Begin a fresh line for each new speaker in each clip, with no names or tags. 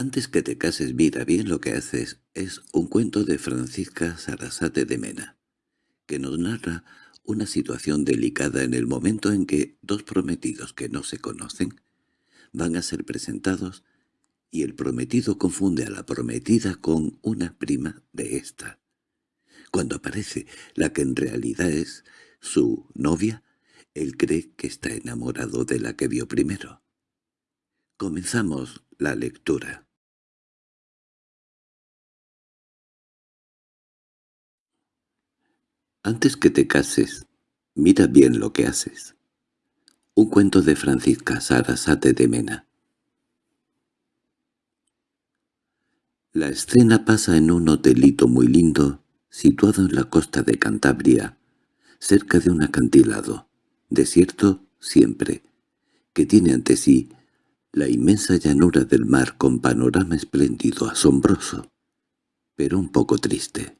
Antes que te cases mira bien lo que haces es un cuento de Francisca Sarasate de Mena, que nos narra una situación delicada en el momento en que dos prometidos que no se conocen van a ser presentados y el prometido confunde a la prometida con una prima de ésta. Cuando aparece la que en realidad es su novia, él cree que está enamorado de la que vio primero. Comenzamos la lectura. Antes que te cases, mira bien lo que haces. Un cuento de Francisca Sarasate de Mena. La escena pasa en un hotelito muy lindo, situado en la costa de Cantabria, cerca de un acantilado, desierto siempre, que tiene ante sí la inmensa llanura del mar con panorama espléndido, asombroso, pero un poco triste.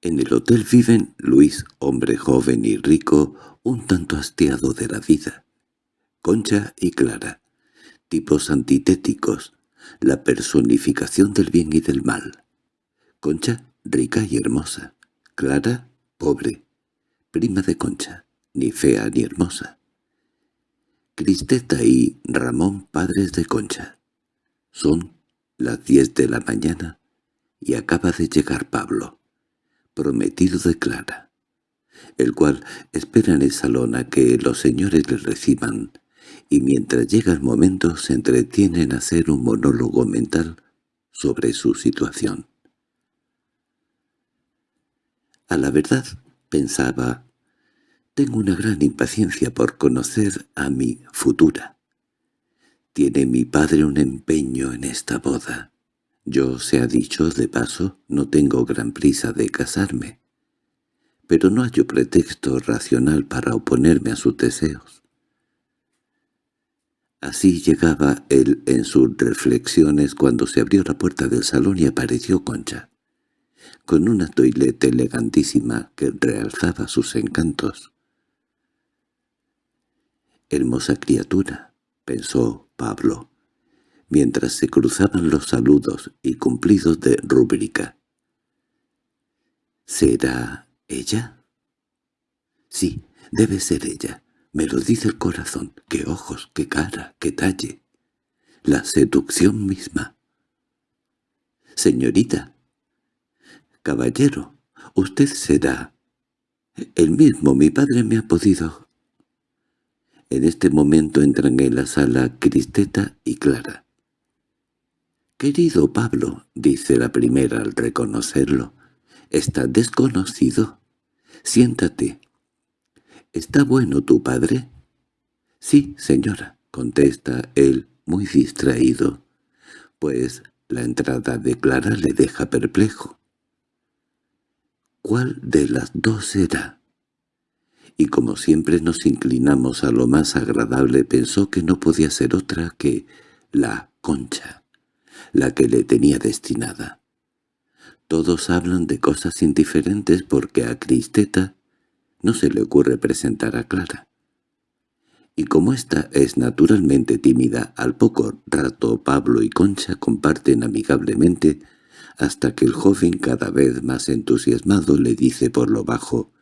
En el hotel viven Luis, hombre joven y rico, un tanto hastiado de la vida, Concha y Clara, tipos antitéticos, la personificación del bien y del mal. Concha, rica y hermosa. Clara, pobre, prima de Concha, ni fea ni hermosa. Cristeta y Ramón, padres de Concha. Son las diez de la mañana y acaba de llegar Pablo, prometido de Clara, el cual espera en el salón a que los señores le reciban y mientras llega el momento se entretiene en hacer un monólogo mental sobre su situación. A la verdad, pensaba, tengo una gran impaciencia por conocer a mi futura. Tiene mi padre un empeño en esta boda. Yo, se ha dicho de paso, no tengo gran prisa de casarme. Pero no hallo pretexto racional para oponerme a sus deseos. Así llegaba él en sus reflexiones cuando se abrió la puerta del salón y apareció Concha, con una toilette elegantísima que realzaba sus encantos. «Hermosa criatura», pensó Pablo, mientras se cruzaban los saludos y cumplidos de rúbrica. ¿Será ella? Sí, debe ser ella. Me lo dice el corazón. ¡Qué ojos, qué cara, qué talle! La seducción misma. Señorita. Caballero, usted será... El mismo, mi padre me ha podido... En este momento entran en la sala Cristeta y Clara. «Querido Pablo», dice la primera al reconocerlo, «está desconocido. Siéntate, —¿Está bueno tu padre? —Sí, señora —contesta él, muy distraído—, pues la entrada de Clara le deja perplejo. ¿Cuál de las dos será? Y como siempre nos inclinamos a lo más agradable, pensó que no podía ser otra que la concha, la que le tenía destinada. Todos hablan de cosas indiferentes porque a Cristeta no se le ocurre presentar a Clara. Y como ésta es naturalmente tímida, al poco rato Pablo y Concha comparten amigablemente hasta que el joven cada vez más entusiasmado le dice por lo bajo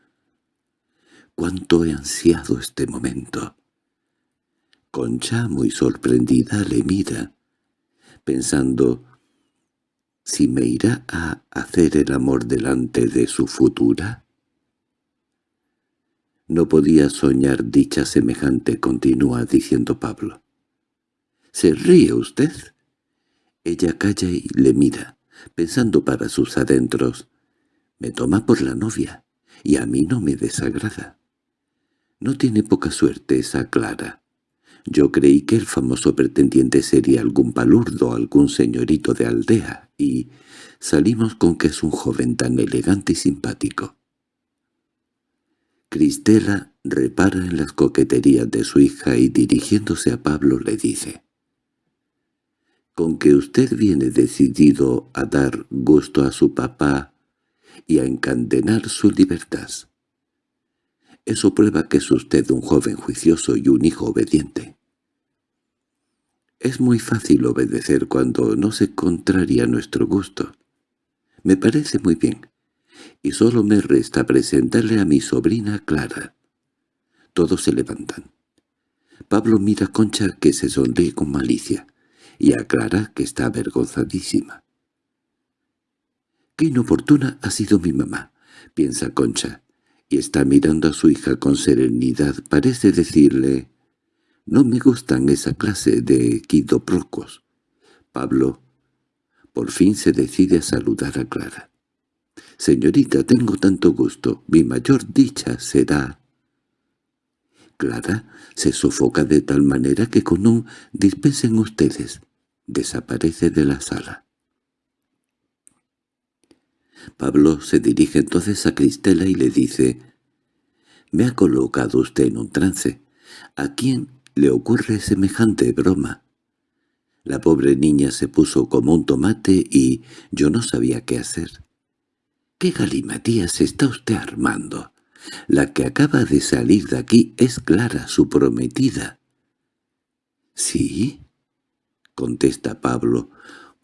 «¿Cuánto he ansiado este momento?» Concha, muy sorprendida, le mira, pensando «¿Si me irá a hacer el amor delante de su futura?» No podía soñar dicha semejante, continúa diciendo Pablo. —¿Se ríe usted? Ella calla y le mira, pensando para sus adentros. Me toma por la novia, y a mí no me desagrada. No tiene poca suerte esa Clara. Yo creí que el famoso pretendiente sería algún palurdo, algún señorito de aldea, y salimos con que es un joven tan elegante y simpático. Cristela repara en las coqueterías de su hija y dirigiéndose a Pablo le dice «Con que usted viene decidido a dar gusto a su papá y a encandenar su libertad. Eso prueba que es usted un joven juicioso y un hijo obediente». Es muy fácil obedecer cuando no se contraria nuestro gusto. Me parece muy bien, y solo me resta presentarle a mi sobrina Clara. Todos se levantan. Pablo mira a Concha que se sonríe con malicia, y a Clara que está avergonzadísima. «Qué inoportuna ha sido mi mamá», piensa Concha, y está mirando a su hija con serenidad. Parece decirle, «No me gustan esa clase de quidoprocos». Pablo por fin se decide a saludar a Clara. «Señorita, tengo tanto gusto. Mi mayor dicha será...» Clara se sofoca de tal manera que con un «dispensen ustedes» desaparece de la sala. Pablo se dirige entonces a Cristela y le dice «Me ha colocado usted en un trance. ¿A quién le ocurre semejante broma?» La pobre niña se puso como un tomate y yo no sabía qué hacer. «¿Qué galimatías está usted armando? La que acaba de salir de aquí es Clara, su prometida». «¿Sí?» contesta Pablo,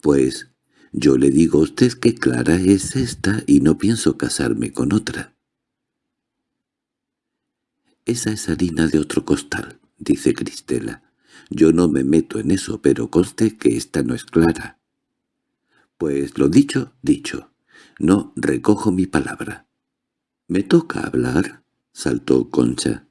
«pues yo le digo a usted que Clara es esta y no pienso casarme con otra». «Esa es harina de otro costal», dice Cristela. «Yo no me meto en eso, pero conste que esta no es Clara». «Pues lo dicho, dicho. No recojo mi palabra». «¿Me toca hablar?» saltó Concha.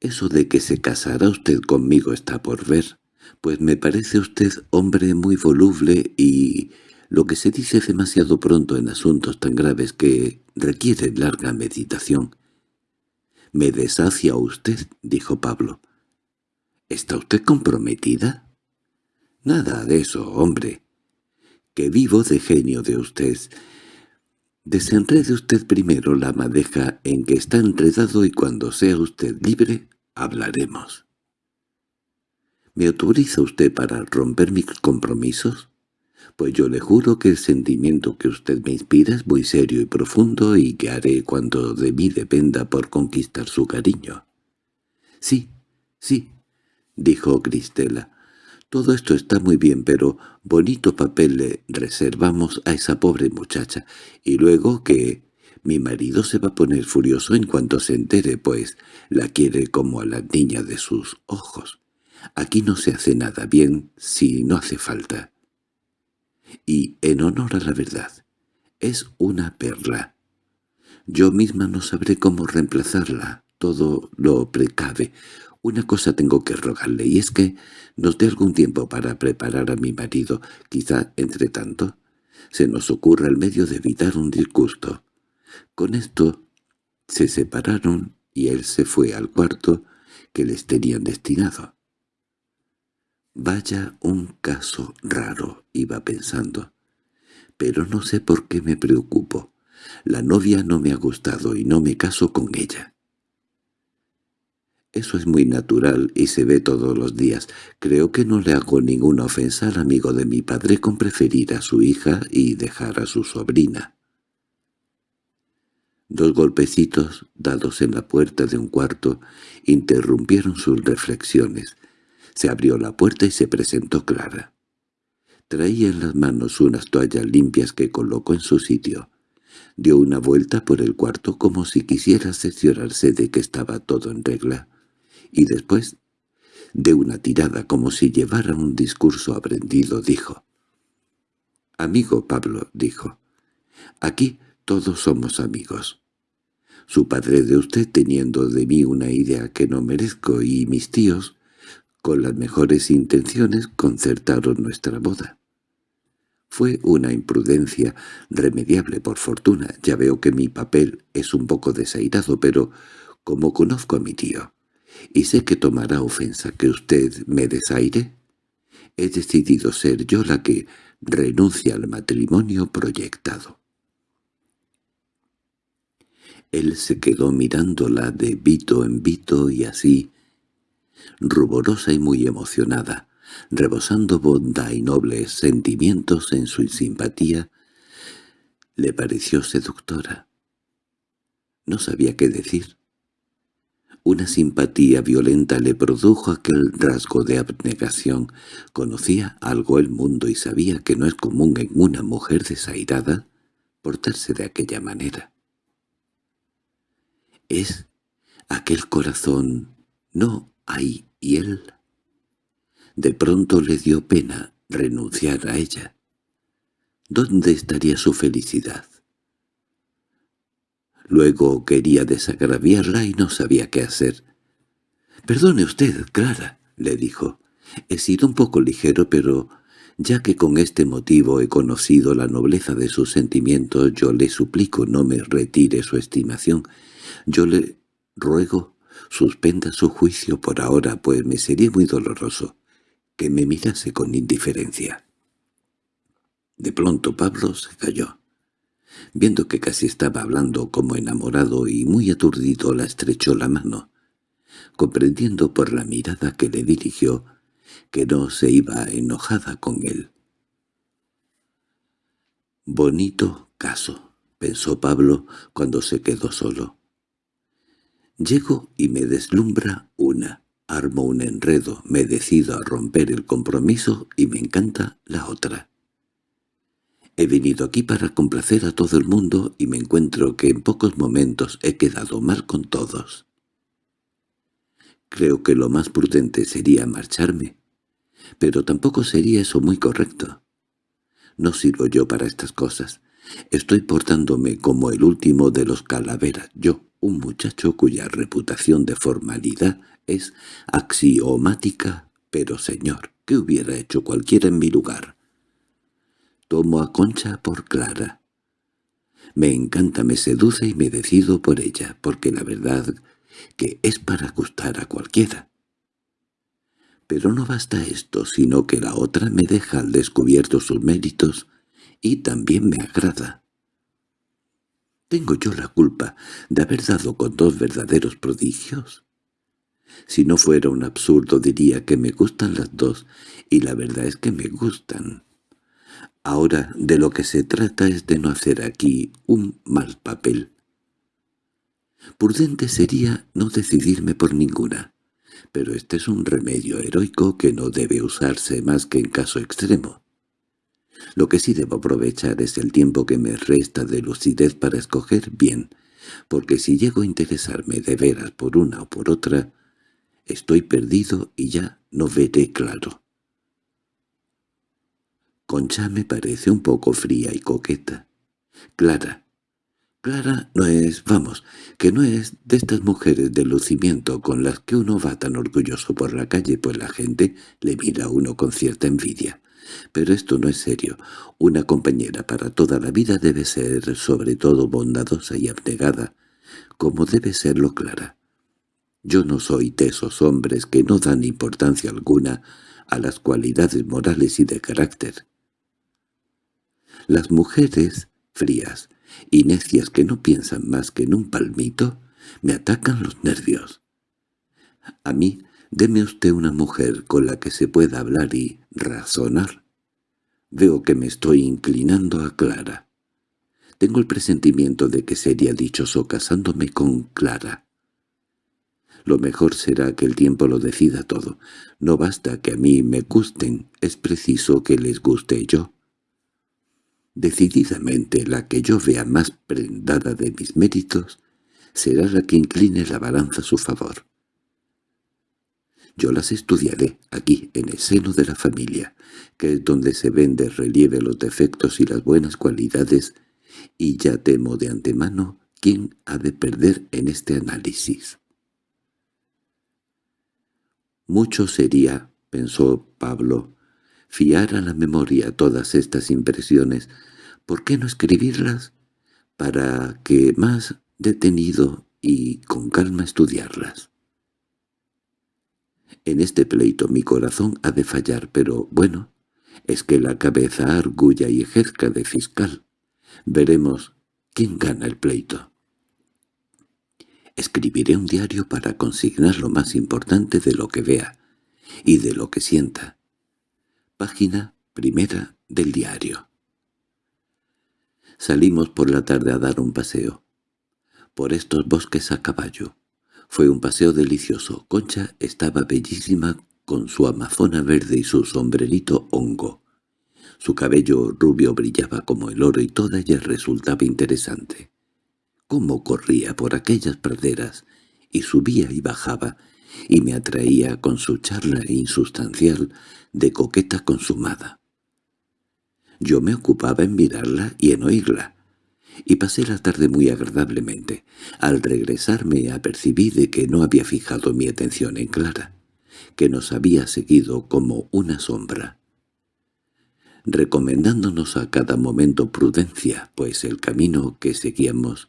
«Eso de que se casará usted conmigo está por ver, pues me parece usted hombre muy voluble y lo que se dice demasiado pronto en asuntos tan graves que requieren larga meditación. —Me deshacia usted —dijo Pablo. —¿Está usted comprometida? —Nada de eso, hombre. Que vivo de genio de usted. Desenrede usted primero la madeja en que está enredado y cuando sea usted libre, hablaremos. —¿Me autoriza usted para romper mis compromisos? pues yo le juro que el sentimiento que usted me inspira es muy serio y profundo y que haré cuanto de mí dependa por conquistar su cariño. —Sí, sí —dijo Cristela—, todo esto está muy bien, pero bonito papel le reservamos a esa pobre muchacha, y luego que mi marido se va a poner furioso en cuanto se entere, pues la quiere como a la niña de sus ojos. Aquí no se hace nada bien si no hace falta y en honor a la verdad, es una perla. Yo misma no sabré cómo reemplazarla, todo lo precave. Una cosa tengo que rogarle, y es que nos dé algún tiempo para preparar a mi marido. Quizá, entre tanto, se nos ocurra el medio de evitar un disgusto. Con esto se separaron y él se fue al cuarto que les tenían destinado. Vaya un caso raro, iba pensando. Pero no sé por qué me preocupo. La novia no me ha gustado y no me caso con ella. Eso es muy natural y se ve todos los días. Creo que no le hago ninguna ofensa al amigo de mi padre con preferir a su hija y dejar a su sobrina. Dos golpecitos, dados en la puerta de un cuarto, interrumpieron sus reflexiones. Se abrió la puerta y se presentó Clara. Traía en las manos unas toallas limpias que colocó en su sitio. Dio una vuelta por el cuarto como si quisiera cerciorarse de que estaba todo en regla, y después, de una tirada como si llevara un discurso aprendido, dijo. «Amigo Pablo», dijo, «aquí todos somos amigos. Su padre de usted teniendo de mí una idea que no merezco y mis tíos con las mejores intenciones concertaron nuestra boda. Fue una imprudencia remediable por fortuna. Ya veo que mi papel es un poco desairado, pero como conozco a mi tío, y sé que tomará ofensa que usted me desaire, he decidido ser yo la que renuncia al matrimonio proyectado. Él se quedó mirándola de vito en vito y así, ruborosa y muy emocionada, rebosando bondad y nobles sentimientos en su simpatía, le pareció seductora. No sabía qué decir. Una simpatía violenta le produjo aquel rasgo de abnegación. Conocía algo el mundo y sabía que no es común en una mujer desairada portarse de aquella manera. Es aquel corazón, no hay él. De pronto le dio pena renunciar a ella. ¿Dónde estaría su felicidad? Luego quería desagraviarla y no sabía qué hacer. «Perdone usted, Clara», le dijo. «He sido un poco ligero, pero ya que con este motivo he conocido la nobleza de sus sentimientos, yo le suplico no me retire su estimación. Yo le ruego suspenda su juicio por ahora, pues me sería muy doloroso que me mirase con indiferencia». De pronto Pablo se calló. Viendo que casi estaba hablando como enamorado y muy aturdido, la estrechó la mano, comprendiendo por la mirada que le dirigió que no se iba enojada con él. «Bonito caso», pensó Pablo cuando se quedó solo. «Llego y me deslumbra una, armo un enredo, me decido a romper el compromiso y me encanta la otra». He venido aquí para complacer a todo el mundo y me encuentro que en pocos momentos he quedado mal con todos. Creo que lo más prudente sería marcharme, pero tampoco sería eso muy correcto. No sirvo yo para estas cosas. Estoy portándome como el último de los calaveras, yo, un muchacho cuya reputación de formalidad es axiomática, pero señor, ¿qué hubiera hecho cualquiera en mi lugar? Tomo a Concha por Clara. Me encanta, me seduce y me decido por ella, porque la verdad que es para gustar a cualquiera. Pero no basta esto, sino que la otra me deja al descubierto sus méritos y también me agrada. ¿Tengo yo la culpa de haber dado con dos verdaderos prodigios? Si no fuera un absurdo diría que me gustan las dos, y la verdad es que me gustan. Ahora de lo que se trata es de no hacer aquí un mal papel. Prudente sería no decidirme por ninguna, pero este es un remedio heroico que no debe usarse más que en caso extremo. Lo que sí debo aprovechar es el tiempo que me resta de lucidez para escoger bien, porque si llego a interesarme de veras por una o por otra, estoy perdido y ya no veré claro. Concha me parece un poco fría y coqueta. Clara. Clara no es, vamos, que no es de estas mujeres de lucimiento con las que uno va tan orgulloso por la calle, pues la gente le mira a uno con cierta envidia. Pero esto no es serio. Una compañera para toda la vida debe ser sobre todo bondadosa y abnegada, como debe serlo Clara. Yo no soy de esos hombres que no dan importancia alguna a las cualidades morales y de carácter. Las mujeres frías y necias que no piensan más que en un palmito me atacan los nervios. A mí, deme usted una mujer con la que se pueda hablar y razonar. Veo que me estoy inclinando a Clara. Tengo el presentimiento de que sería dichoso casándome con Clara. Lo mejor será que el tiempo lo decida todo. No basta que a mí me gusten, es preciso que les guste yo. Decididamente la que yo vea más prendada de mis méritos será la que incline la balanza a su favor. Yo las estudiaré aquí, en el seno de la familia, que es donde se ven de relieve los defectos y las buenas cualidades, y ya temo de antemano quién ha de perder en este análisis. Mucho sería, pensó Pablo, fiar a la memoria todas estas impresiones, ¿por qué no escribirlas para que más detenido y con calma estudiarlas? En este pleito mi corazón ha de fallar, pero bueno, es que la cabeza argulla y ejerza de fiscal. Veremos quién gana el pleito. Escribiré un diario para consignar lo más importante de lo que vea y de lo que sienta. Página primera del diario. Salimos por la tarde a dar un paseo. Por estos bosques a caballo, Fue un paseo delicioso. Concha estaba bellísima con su amazona verde y su sombrerito hongo. Su cabello rubio brillaba como el oro y toda ella resultaba interesante. Cómo corría por aquellas praderas, y subía y bajaba, y me atraía con su charla insustancial de coqueta consumada. Yo me ocupaba en mirarla y en oírla, y pasé la tarde muy agradablemente. Al regresar me apercibí de que no había fijado mi atención en Clara, que nos había seguido como una sombra recomendándonos a cada momento prudencia, pues el camino que seguíamos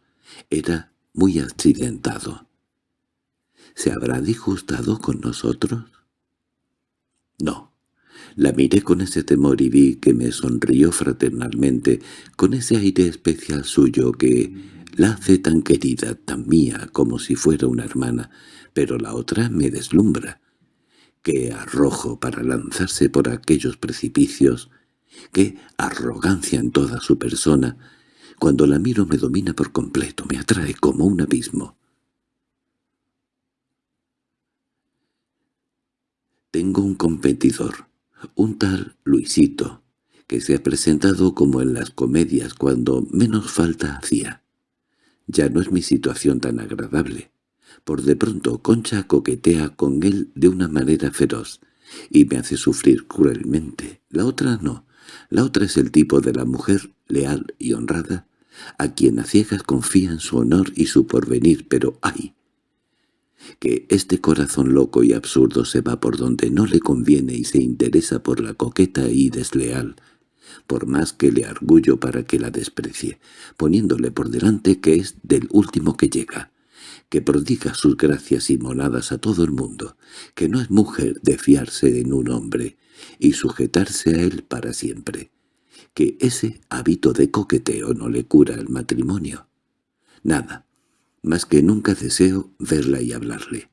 era muy accidentado. ¿Se habrá disgustado con nosotros? No. La miré con ese temor y vi que me sonrió fraternalmente, con ese aire especial suyo que la hace tan querida, tan mía, como si fuera una hermana, pero la otra me deslumbra. Qué arrojo para lanzarse por aquellos precipicios, qué arrogancia en toda su persona. Cuando la miro me domina por completo, me atrae como un abismo. Tengo un competidor, un tal Luisito, que se ha presentado como en las comedias cuando menos falta hacía. Ya no es mi situación tan agradable. Por de pronto Concha coquetea con él de una manera feroz, y me hace sufrir cruelmente. La otra no. La otra es el tipo de la mujer leal y honrada, a quien a ciegas confía en su honor y su porvenir, pero ¡ay! Que este corazón loco y absurdo se va por donde no le conviene y se interesa por la coqueta y desleal, por más que le argullo para que la desprecie, poniéndole por delante que es del último que llega, que prodiga sus gracias y monadas a todo el mundo, que no es mujer de fiarse en un hombre y sujetarse a él para siempre, que ese hábito de coqueteo no le cura el matrimonio. Nada, más que nunca deseo verla y hablarle.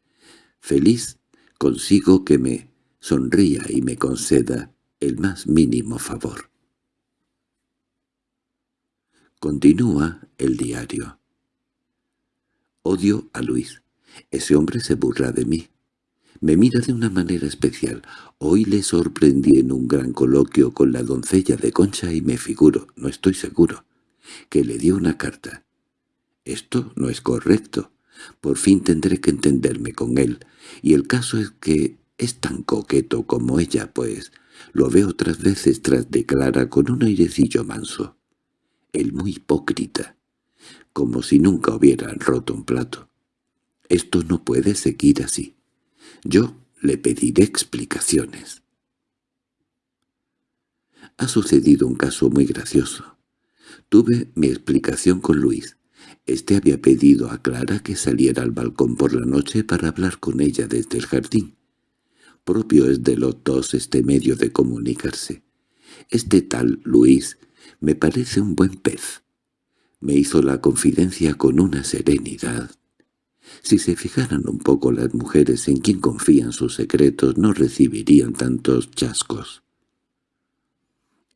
Feliz consigo que me sonría y me conceda el más mínimo favor. Continúa el diario. Odio a Luis. Ese hombre se burla de mí. Me mira de una manera especial. Hoy le sorprendí en un gran coloquio con la doncella de Concha y me figuro, no estoy seguro, que le dio una carta. Esto no es correcto. Por fin tendré que entenderme con él, y el caso es que es tan coqueto como ella, pues lo veo otras veces tras de Clara con un airecillo manso. Él muy hipócrita, como si nunca hubieran roto un plato. Esto no puede seguir así. Yo le pediré explicaciones. Ha sucedido un caso muy gracioso. Tuve mi explicación con Luis. Este había pedido a Clara que saliera al balcón por la noche para hablar con ella desde el jardín. Propio es de los dos este medio de comunicarse. Este tal Luis me parece un buen pez. Me hizo la confidencia con una serenidad si se fijaran un poco las mujeres en quien confían sus secretos, no recibirían tantos chascos.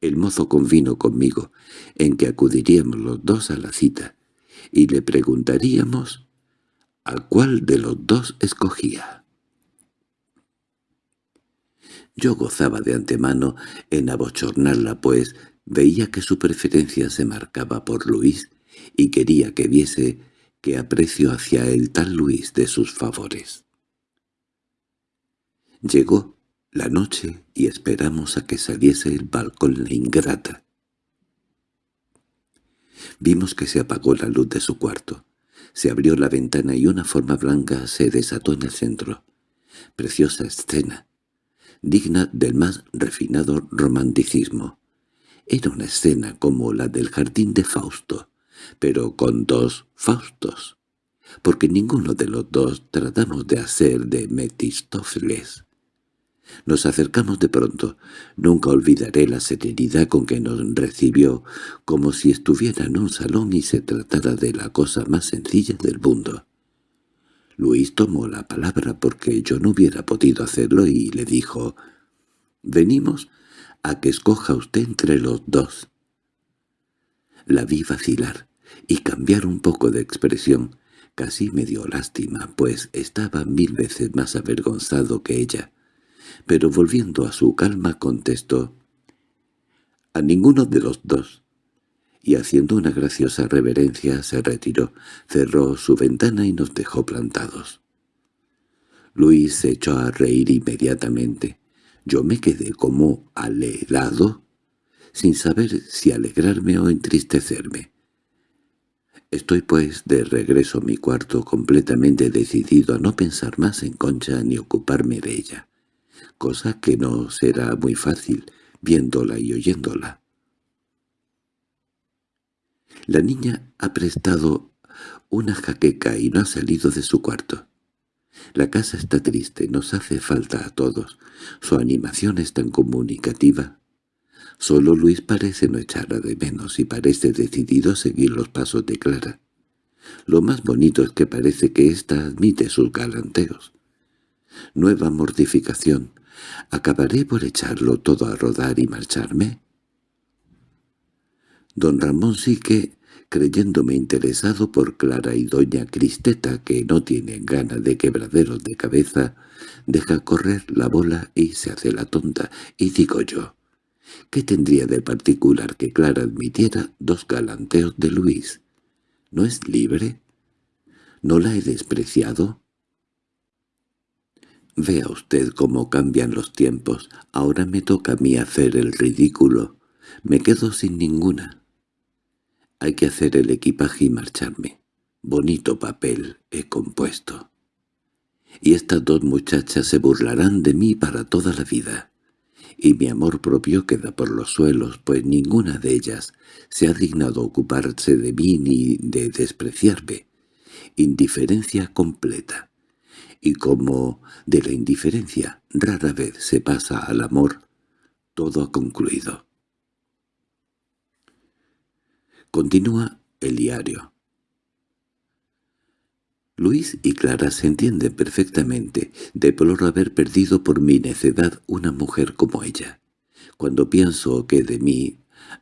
El mozo convino conmigo en que acudiríamos los dos a la cita, y le preguntaríamos a cuál de los dos escogía. Yo gozaba de antemano en abochornarla, pues veía que su preferencia se marcaba por Luis y quería que viese que aprecio hacia el tal Luis de sus favores. Llegó la noche y esperamos a que saliese el balcón la ingrata. Vimos que se apagó la luz de su cuarto. Se abrió la ventana y una forma blanca se desató en el centro. Preciosa escena, digna del más refinado romanticismo. Era una escena como la del jardín de Fausto, pero con dos Faustos, porque ninguno de los dos tratamos de hacer de Metistófeles. Nos acercamos de pronto. Nunca olvidaré la serenidad con que nos recibió, como si estuviera en un salón y se tratara de la cosa más sencilla del mundo. Luis tomó la palabra porque yo no hubiera podido hacerlo y le dijo, «Venimos a que escoja usted entre los dos». La vi vacilar y cambiar un poco de expresión. Casi me dio lástima, pues estaba mil veces más avergonzado que ella. Pero volviendo a su calma contestó, «A ninguno de los dos». Y haciendo una graciosa reverencia se retiró, cerró su ventana y nos dejó plantados. Luis se echó a reír inmediatamente. Yo me quedé como alelado, sin saber si alegrarme o entristecerme. Estoy pues de regreso a mi cuarto completamente decidido a no pensar más en Concha ni ocuparme de ella, cosa que no será muy fácil viéndola y oyéndola. La niña ha prestado una jaqueca y no ha salido de su cuarto. La casa está triste, nos hace falta a todos. Su animación es tan comunicativa. Solo Luis parece no echarla de menos y parece decidido a seguir los pasos de Clara. Lo más bonito es que parece que ésta admite sus galanteos. Nueva mortificación. ¿Acabaré por echarlo todo a rodar y marcharme? Don Ramón sí que creyéndome interesado por Clara y doña Cristeta, que no tienen ganas de quebraderos de cabeza, deja correr la bola y se hace la tonta, y digo yo, ¿qué tendría de particular que Clara admitiera dos galanteos de Luis? ¿No es libre? ¿No la he despreciado? Vea usted cómo cambian los tiempos. Ahora me toca a mí hacer el ridículo. Me quedo sin ninguna. Hay que hacer el equipaje y marcharme. Bonito papel he compuesto. Y estas dos muchachas se burlarán de mí para toda la vida. Y mi amor propio queda por los suelos, pues ninguna de ellas se ha dignado ocuparse de mí ni de despreciarme. Indiferencia completa. Y como de la indiferencia rara vez se pasa al amor, todo ha concluido. Continúa el diario. Luis y Clara se entienden perfectamente. Deploro haber perdido por mi necedad una mujer como ella. Cuando pienso que de mí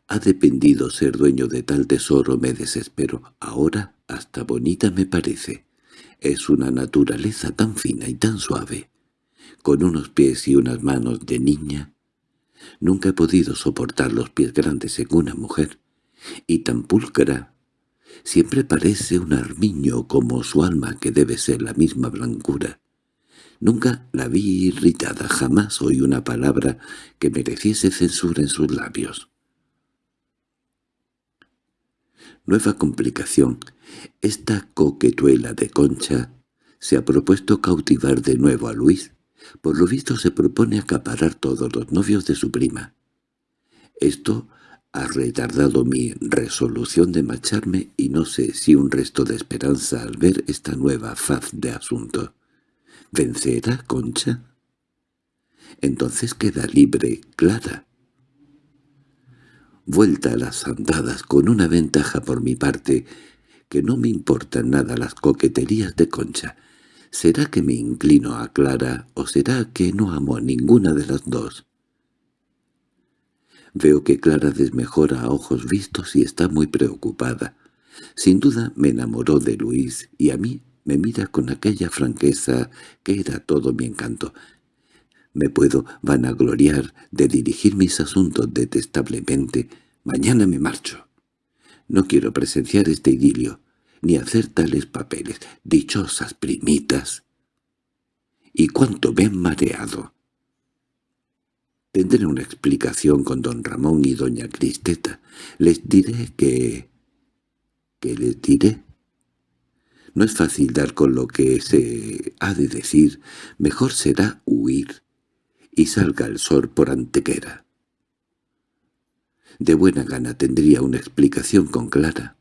ha dependido ser dueño de tal tesoro me desespero. Ahora hasta bonita me parece. Es una naturaleza tan fina y tan suave. Con unos pies y unas manos de niña. Nunca he podido soportar los pies grandes en una mujer y tan pulcra. Siempre parece un armiño como su alma que debe ser la misma blancura. Nunca la vi irritada, jamás oí una palabra que mereciese censura en sus labios. Nueva complicación. Esta coquetuela de Concha se ha propuesto cautivar de nuevo a Luis. Por lo visto se propone acaparar todos los novios de su prima. Esto ha retardado mi resolución de marcharme y no sé si un resto de esperanza al ver esta nueva faz de asunto. ¿Vencerá Concha? Entonces queda libre Clara. Vuelta a las andadas con una ventaja por mi parte, que no me importan nada las coqueterías de Concha. ¿Será que me inclino a Clara o será que no amo a ninguna de las dos? Veo que Clara desmejora a ojos vistos y está muy preocupada. Sin duda me enamoró de Luis y a mí me mira con aquella franqueza que era todo mi encanto. Me puedo vanagloriar de dirigir mis asuntos detestablemente. Mañana me marcho. No quiero presenciar este idilio, ni hacer tales papeles. Dichosas primitas. ¿Y cuánto me han mareado? Tendré una explicación con don Ramón y doña Cristeta. Les diré que... ¿Qué les diré? No es fácil dar con lo que se ha de decir. Mejor será huir y salga el sol por antequera. De buena gana tendría una explicación con Clara.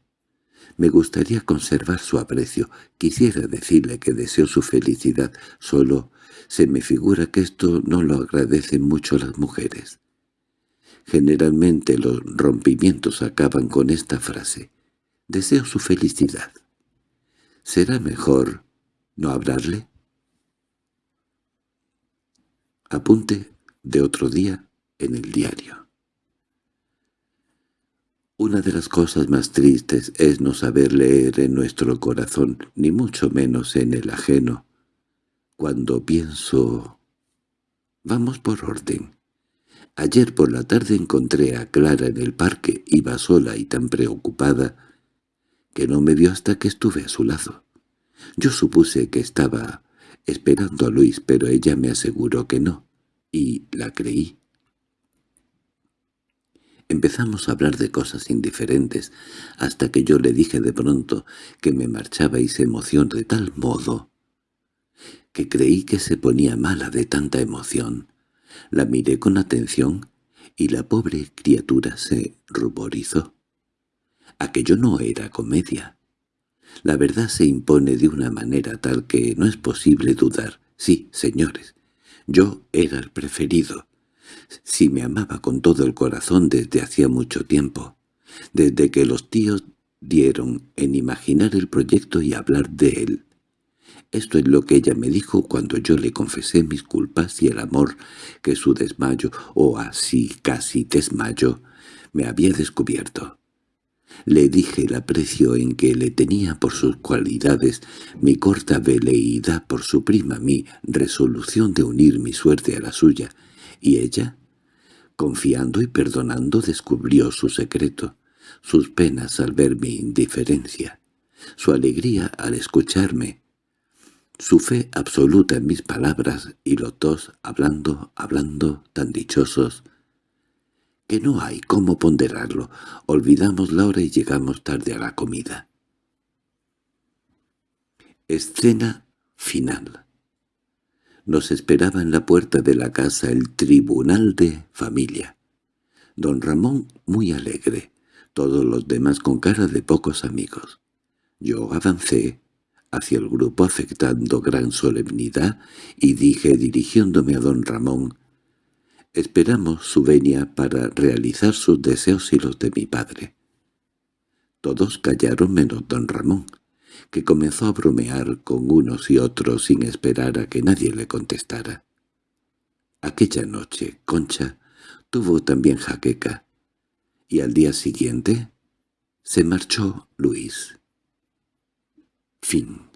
Me gustaría conservar su aprecio. Quisiera decirle que deseo su felicidad, solo se me figura que esto no lo agradecen mucho las mujeres. Generalmente los rompimientos acaban con esta frase. Deseo su felicidad. ¿Será mejor no hablarle? Apunte de otro día en el diario. Una de las cosas más tristes es no saber leer en nuestro corazón, ni mucho menos en el ajeno. Cuando pienso... Vamos por orden. Ayer por la tarde encontré a Clara en el parque, iba sola y tan preocupada, que no me vio hasta que estuve a su lado. Yo supuse que estaba esperando a Luis, pero ella me aseguró que no, y la creí. Empezamos a hablar de cosas indiferentes, hasta que yo le dije de pronto que me marchaba y se emocionó de tal modo que creí que se ponía mala de tanta emoción. La miré con atención y la pobre criatura se ruborizó. Aquello no era comedia. La verdad se impone de una manera tal que no es posible dudar. Sí, señores, yo era el preferido si me amaba con todo el corazón desde hacía mucho tiempo, desde que los tíos dieron en imaginar el proyecto y hablar de él. Esto es lo que ella me dijo cuando yo le confesé mis culpas y el amor que su desmayo, o así casi desmayo, me había descubierto. Le dije el aprecio en que le tenía por sus cualidades, mi corta veleidad por su prima, mi resolución de unir mi suerte a la suya, y ella, confiando y perdonando, descubrió su secreto, sus penas al ver mi indiferencia, su alegría al escucharme, su fe absoluta en mis palabras y los dos hablando, hablando, tan dichosos, que no hay cómo ponderarlo. Olvidamos la hora y llegamos tarde a la comida. Escena final nos esperaba en la puerta de la casa el tribunal de familia. Don Ramón muy alegre, todos los demás con cara de pocos amigos. Yo avancé hacia el grupo afectando gran solemnidad y dije dirigiéndome a don Ramón, «Esperamos su venia para realizar sus deseos y los de mi padre». Todos callaron menos don Ramón, que comenzó a bromear con unos y otros sin esperar a que nadie le contestara. Aquella noche Concha tuvo también jaqueca, y al día siguiente se marchó Luis. Fin